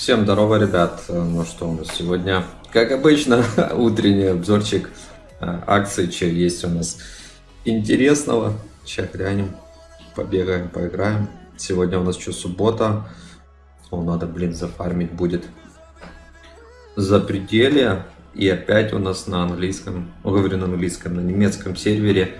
Всем здорово, ребят. Ну что у нас сегодня, как обычно, утренний обзорчик а, акций, что есть у нас интересного. Сейчас глянем, побегаем, поиграем. Сегодня у нас что, суббота. О, надо, блин, зафармить будет. За пределе. И опять у нас на английском, говорю на английском, на немецком сервере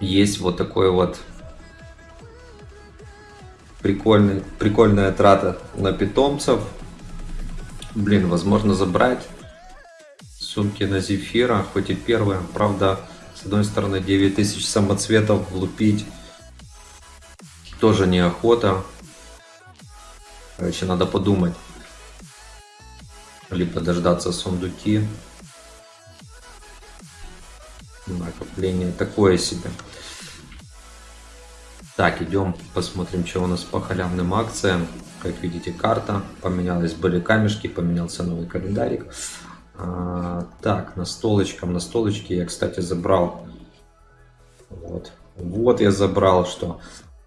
есть вот такой вот прикольный, прикольная трата на питомцев. Блин, возможно забрать сумки на Зефира, хоть и первые. Правда, с одной стороны 9000 самоцветов влупить тоже неохота. Короче, надо подумать. Либо дождаться сундуки. Накопление такое себе. Так, идем посмотрим, что у нас по халявным акциям. Как видите, карта поменялась, были камешки, поменялся новый календарик. А, так, на столочком, на столочке я, кстати, забрал. Вот, вот я забрал, что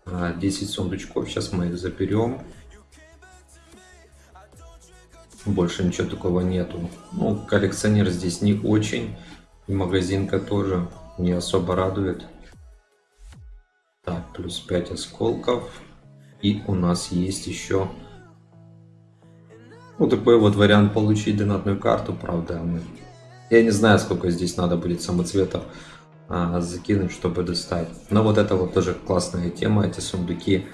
10 а, сундучков. Сейчас мы их заберем. Больше ничего такого нету. Ну, коллекционер здесь не очень. И магазинка тоже не особо радует. Так, плюс 5 осколков. И у нас есть еще вот такой вот вариант получить донатную карту, правда. Мы... Я не знаю, сколько здесь надо будет самоцветов а, закинуть, чтобы достать. Но вот это вот тоже классная тема, эти сундуки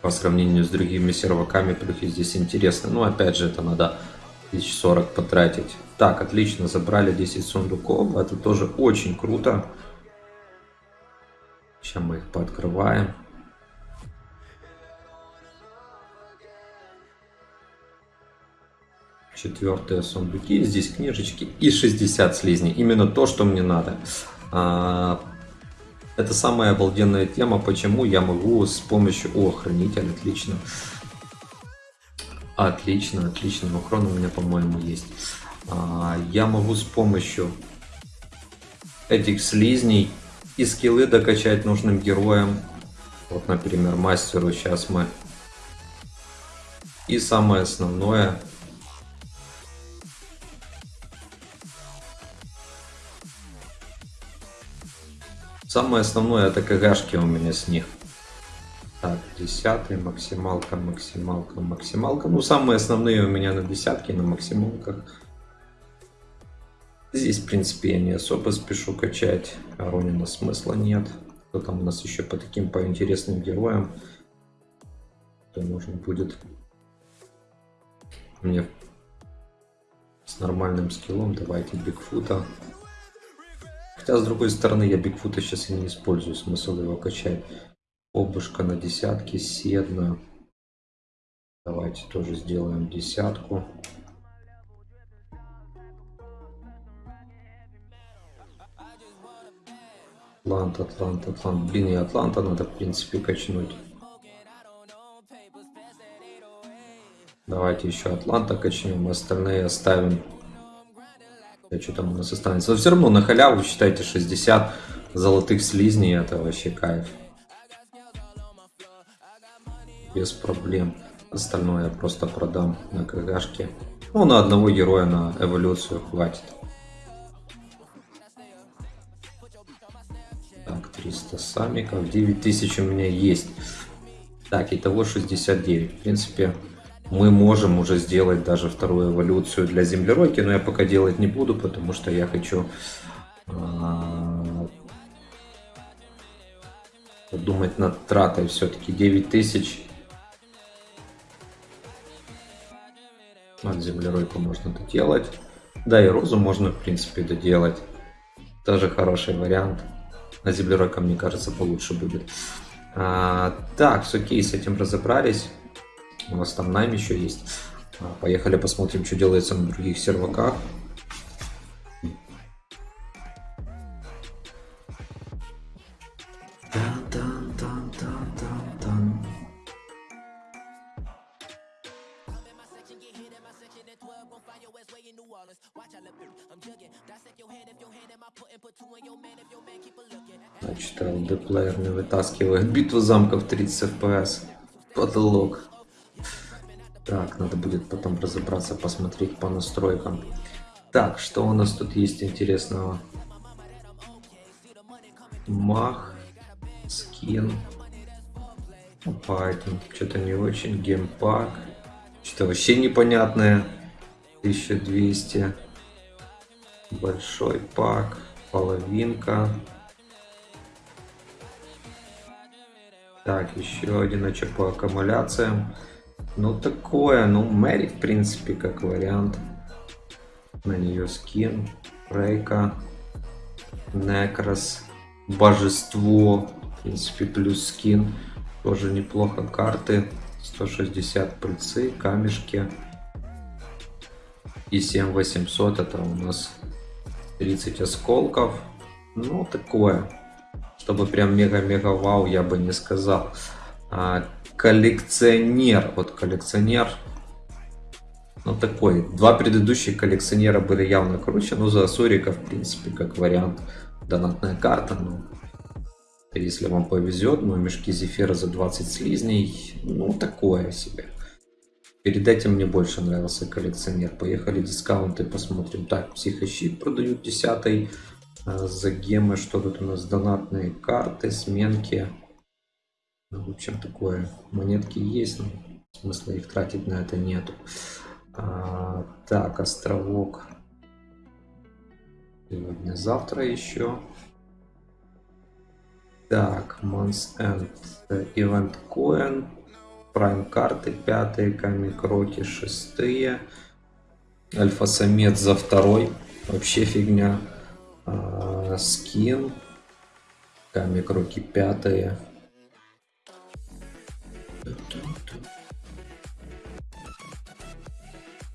по сравнению с другими серваками, плюхи здесь интересны. Но опять же, это надо 1040 потратить. Так, отлично, забрали 10 сундуков, это тоже очень круто. Сейчас мы их пооткрываем. Четвертые сундуки. Здесь книжечки и 60 слизней. Именно то, что мне надо. А, это самая обалденная тема, почему я могу с помощью... О, хранитель, отлично. Отлично, отлично. Ухрон у меня, по-моему, есть. А, я могу с помощью этих слизней и скиллы докачать нужным героям. Вот, например, мастеру сейчас мы. И самое основное. Самое основное это КГшки у меня с них. Так, десятый, максималка, максималка, максималка. Ну, самые основные у меня на десятке, на максималках. Здесь, в принципе, я не особо спешу качать. Ронина смысла нет. Кто там у нас еще по таким, по интересным героям? То нужно будет мне с нормальным скиллом. Давайте Бигфута. Хотя, с другой стороны, я Бигфута сейчас и не использую. Смысл его качать. Обушка на десятке, седна. Давайте тоже сделаем десятку. Атлант, Атлант, Атлант. Блин, и Атланта надо, в принципе, качнуть. Давайте еще Атланта качнем, остальные оставим. Да, что там у нас останется? Но все равно на халяву, считайте, 60 золотых слизней, это вообще кайф. Без проблем. Остальное я просто продам на КГшке. Ну, на одного героя на эволюцию хватит. 300 самиков. 9000 у меня есть. Так, итого 69. В принципе, мы можем уже сделать даже вторую эволюцию для землеройки, но я пока делать не буду, потому что я хочу а, думать над тратой все-таки 9000. От землеройку можно доделать. Да, и розу можно, в принципе, доделать. Тоже хороший вариант. На землеройка, мне кажется, получше будет. А, так, все, окей, с этим разобрались. У нас там найм еще есть. А, поехали посмотрим, что делается на других серваках. Вытаскивает. Битва замков 30 FPS. Потолок. Так, надо будет потом разобраться, посмотреть по настройкам. Так, что у нас тут есть интересного? Мах, скин, Python, что-то не очень, геймпак, что-то вообще непонятное, 1200, большой пак, половинка, так, еще один очаг по аккумуляциям, ну такое, ну Мэри в принципе как вариант, на нее скин, Рейка, Некрос, Божество, в принципе плюс скин, тоже неплохо карты. 160 пыльцы, камешки. И 7800 это у нас 30 осколков. Ну, такое. Чтобы прям мега-мега вау, я бы не сказал. А, коллекционер. Вот коллекционер. Ну, такой. Два предыдущих коллекционера были явно круче. Ну, за Сурика, в принципе, как вариант. Донатная карта. Ну, если вам повезет, но мешки зефира за 20 слизней, ну такое себе. Перед этим мне больше нравился коллекционер. Поехали дискаунты посмотрим. Так, психощит продают 10 а, за гемы. Что тут у нас? Донатные карты, сменки. Ну, в общем, такое. Монетки есть, но смысла их тратить на это нету. А, так, островок. Сегодня-завтра еще. Так, Months End, Event Coin, Prime карты пятые, Камикроки шестые, Альфа-самец за второй, вообще фигня, а, скин, Камикроки пятые.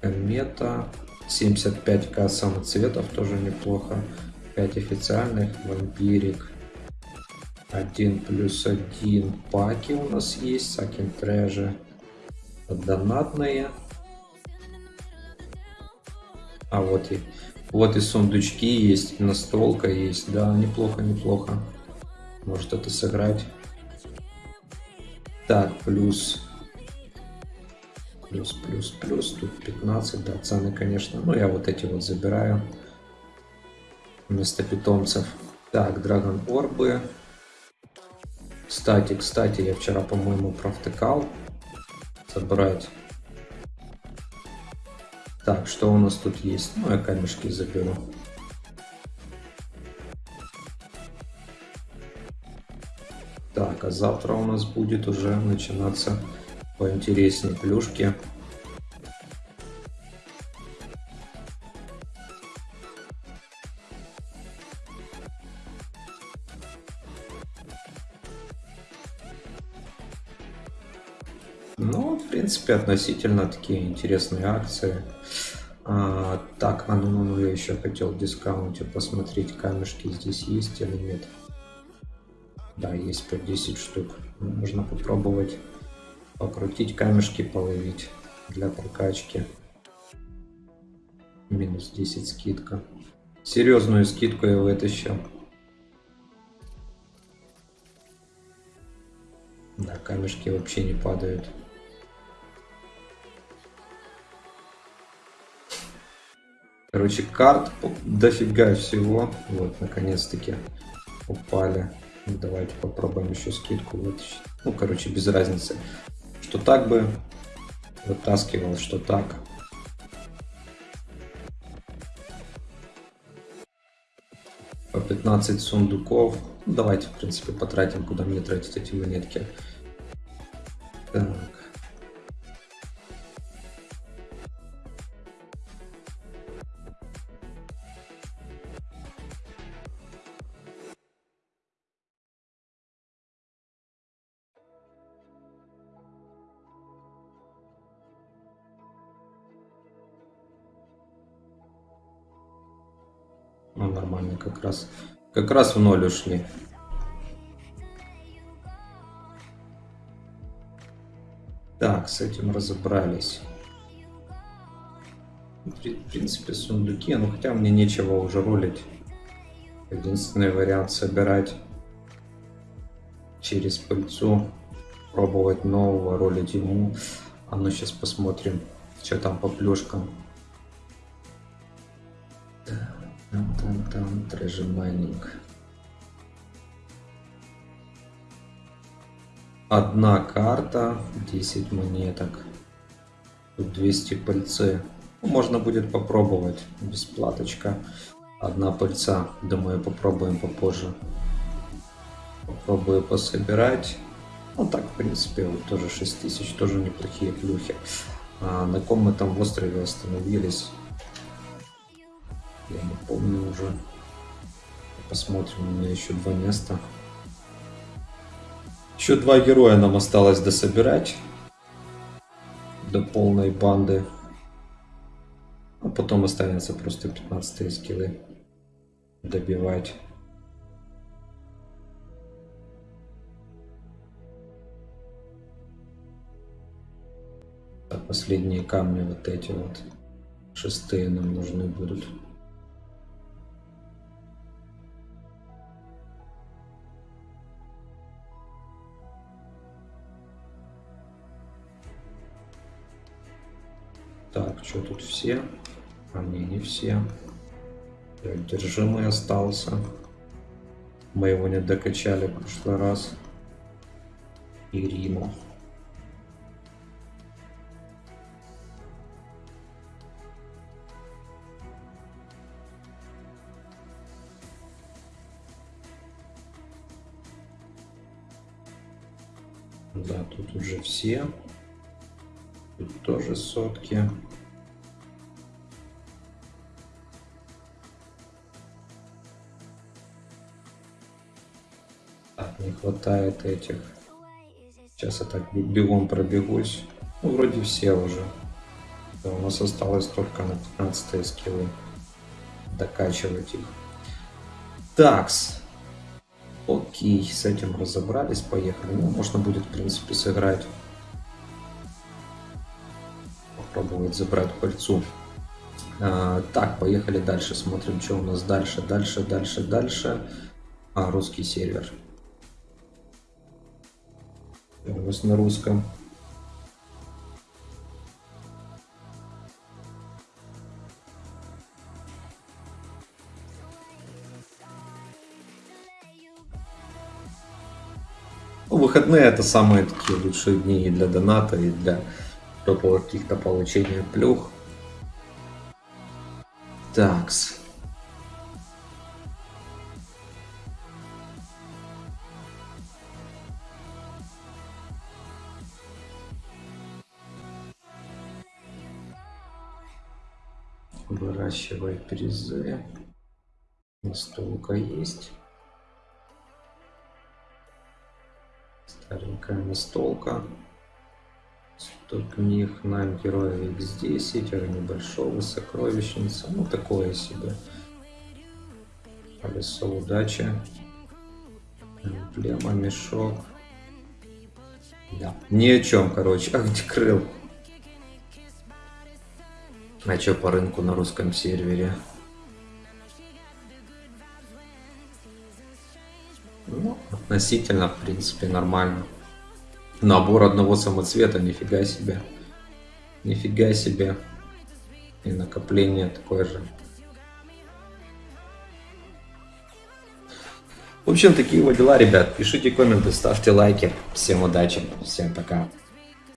Комета, 75к самоцветов, тоже неплохо, 5 официальных, вампирик, 1 плюс 1 паки у нас есть, Сакин Treasure. Донатные. А вот и вот и сундучки есть, настолка есть. Да, неплохо, неплохо. Может это сыграть. Так, плюс плюс, плюс, плюс, тут 15, да, цены, конечно, ну, я вот эти вот забираю вместо питомцев. Так, Драгон Орбы, кстати, кстати, я вчера, по-моему, провтыкал. Собрать. Так, что у нас тут есть? Ну, я камешки заберу. Так, а завтра у нас будет уже начинаться поинтереснее плюшки. Ну, в принципе, относительно такие интересные акции. А, так, а ну, ну, ну, я еще хотел в дискаунте посмотреть, камешки здесь есть или нет. Да, есть по 10 штук. Можно попробовать покрутить камешки, половить для прокачки. Минус 10 скидка. Серьезную скидку я вытащил. Да, камешки вообще не падают. Короче, карт дофига всего. Вот, наконец-таки упали. Ну, давайте попробуем еще скидку вытащить. Ну, короче, без разницы. Что так бы вытаскивал, что так. По 15 сундуков. Ну, давайте, в принципе, потратим, куда мне тратить эти монетки. Так. Ну, нормально, как раз, как раз в ноль ушли. Так, с этим разобрались. В принципе, сундуки, ну хотя мне нечего уже ролить. Единственный вариант собирать через пыльцу, пробовать нового, ролить ему. А ну сейчас посмотрим, что там по плюшкам. Там, там, трэжи майнинг. Одна карта, 10 монеток. Тут 200 пыльцы. Ну, можно будет попробовать. Бесплаточка. Одна пыльца. Думаю, попробуем попозже. Попробую пособирать. Ну так, в принципе, вот тоже 6000, тоже неплохие плюхи. А на ком мы там в острове остановились? Я не помню уже. Посмотрим, у меня еще два места. Еще два героя нам осталось дособирать. До полной банды. А потом останется просто 15 скиллы добивать. Так, последние камни вот эти вот шестые нам нужны будут. Так, что тут все? А не, не все. Держимый остался. Мы его не докачали в прошлый раз. И Риму. Да, тут уже все. Тут тоже сотки. Так, не хватает этих. Сейчас я так бегом пробегусь. Ну, вроде все уже. Да, у нас осталось только на 15 скиллы. Докачивать их. Такс. Окей, с этим разобрались, поехали. Ну, можно будет, в принципе, сыграть попробовать забрать пыльцу. А, так, поехали дальше, смотрим, что у нас дальше, дальше, дальше, дальше. А, русский сервер. У нас на русском. Ну, выходные это самые такие лучшие дни и для доната, и для до каких-то получения плюх. Такс. Выращивай призы. Настолка есть. Старенькая настолка. 100 книг на героя X10, Ера небольшого, сокровищница, ну такое себе. Колесо удачи. Эмблема, мешок. Да, ни о чем, короче. А где крыл? А что по рынку на русском сервере? Ну, относительно, в принципе, нормально. Набор одного самоцвета, нифига себе. Нифига себе. И накопление такое же. В общем, такие вот дела, ребят. Пишите комменты, ставьте лайки. Всем удачи, всем пока.